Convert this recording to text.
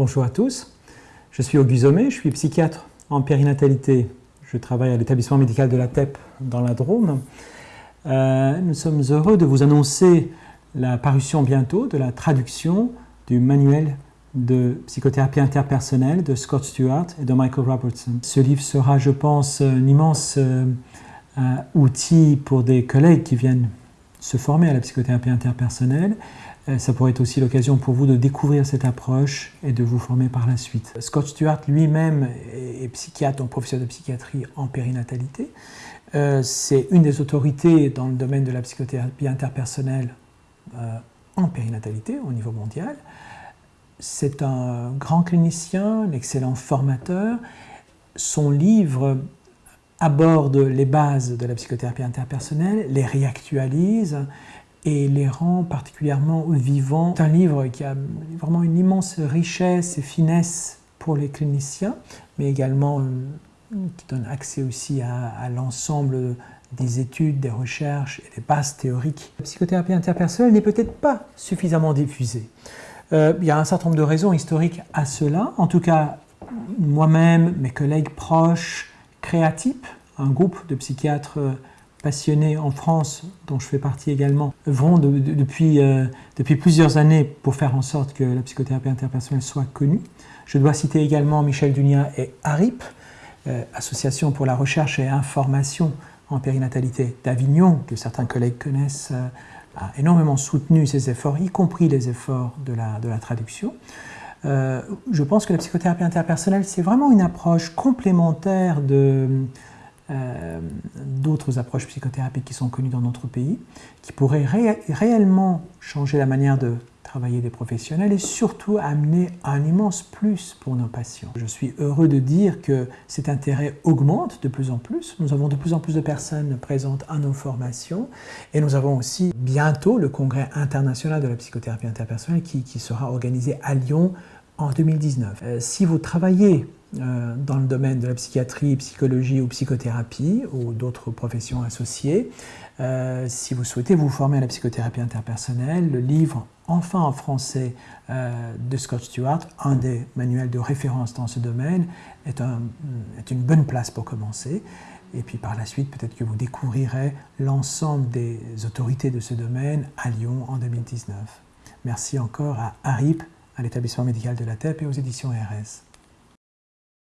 Bonjour à tous, je suis Auguste Zomé, je suis psychiatre en périnatalité. Je travaille à l'établissement médical de la TEP dans la Drôme. Euh, nous sommes heureux de vous annoncer la parution bientôt de la traduction du manuel de psychothérapie interpersonnelle de Scott Stewart et de Michael Robertson. Ce livre sera, je pense, un immense euh, outil pour des collègues qui viennent se former à la psychothérapie interpersonnelle euh, ça pourrait être aussi l'occasion pour vous de découvrir cette approche et de vous former par la suite. Scott Stewart lui-même est psychiatre, donc professeur de psychiatrie en périnatalité. Euh, c'est une des autorités dans le domaine de la psychothérapie interpersonnelle euh, en périnatalité au niveau mondial. C'est un grand clinicien, un excellent formateur. Son livre aborde les bases de la psychothérapie interpersonnelle, les réactualise, et les rend particulièrement vivants. C'est un livre qui a vraiment une immense richesse et finesse pour les cliniciens, mais également euh, qui donne accès aussi à, l'ensemble des études, des recherches et des bases théoriques. La psychothérapie interpersonnelle n'est peut-être pas suffisamment diffusée. Euh, il y a un certain nombre de raisons historiques à cela. En tout cas, moi-même, mes collègues proches, Créatype, un groupe de psychiatres passionnés en France, dont je fais partie également, œuvront depuis, euh, depuis plusieurs années pour faire en sorte que la psychothérapie interpersonnelle soit connue. Je dois citer également Michel Dunia et ARIP, euh, Association pour la recherche et information en périnatalité d'Avignon, que certains collègues connaissent, euh, a énormément soutenu ces efforts, y compris les efforts de de la traduction. Je pense que la psychothérapie interpersonnelle, c'est vraiment une approche complémentaire euh, d'autres approches psychothérapiques qui sont connues dans notre pays, qui pourraient réellement changer la manière de travailler des professionnels et surtout amener un immense plus pour nos patients. Je suis heureux de dire que cet intérêt augmente de plus en plus. Nous avons de plus en plus de personnes présentes à nos formations et nous avons aussi bientôt le congrès international de la psychothérapie interpersonnelle qui, qui sera organisé à Lyon en 2019. Euh, si vous travaillez euh, dans le domaine de la psychiatrie, psychologie ou psychothérapie ou d'autres professions associées. Euh, si vous souhaitez vous former à la psychothérapie interpersonnelle, le livre Enfin en français euh, de Scott Stewart, un des manuels de référence dans ce domaine, est, est une bonne place pour commencer. Et puis par la suite, peut-être que vous découvrirez l'ensemble des autorités de ce domaine à Lyon en 2019. Merci encore à ARIP, à l'établissement médical de la TEP et aux éditions RS.